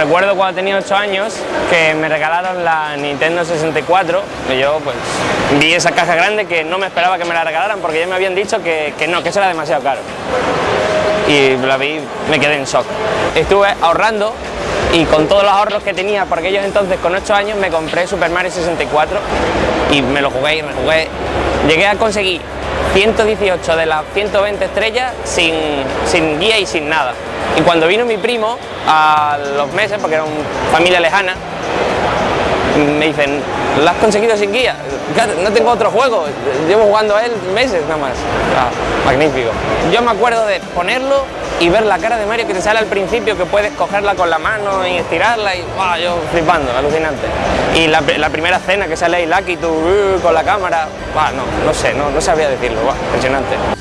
Recuerdo cuando tenía 8 años que me regalaron la Nintendo 64 y yo pues vi esa caja grande que no me esperaba que me la regalaran porque ya me habían dicho que, que no, que eso era demasiado caro. Y la vi, me quedé en shock. Estuve ahorrando y con todos los ahorros que tenía por aquellos entonces con 8 años me compré Super Mario 64 y me lo jugué y me jugué. Llegué a conseguir 118 de las 120 estrellas sin, sin guía y sin nada. Y cuando vino mi primo a los meses, porque era una familia lejana, me dicen, ¿lo has conseguido sin guía? No tengo otro juego, llevo jugando a él meses nada más. Ah, magnífico. Yo me acuerdo de ponerlo y ver la cara de Mario que te sale al principio, que puedes cogerla con la mano y estirarla y wow, yo flipando, alucinante. Y la, primera escena que sale ahí Lucky, tú uh, con la cámara, no, no sé, no, no sabía decirlo, impresionante.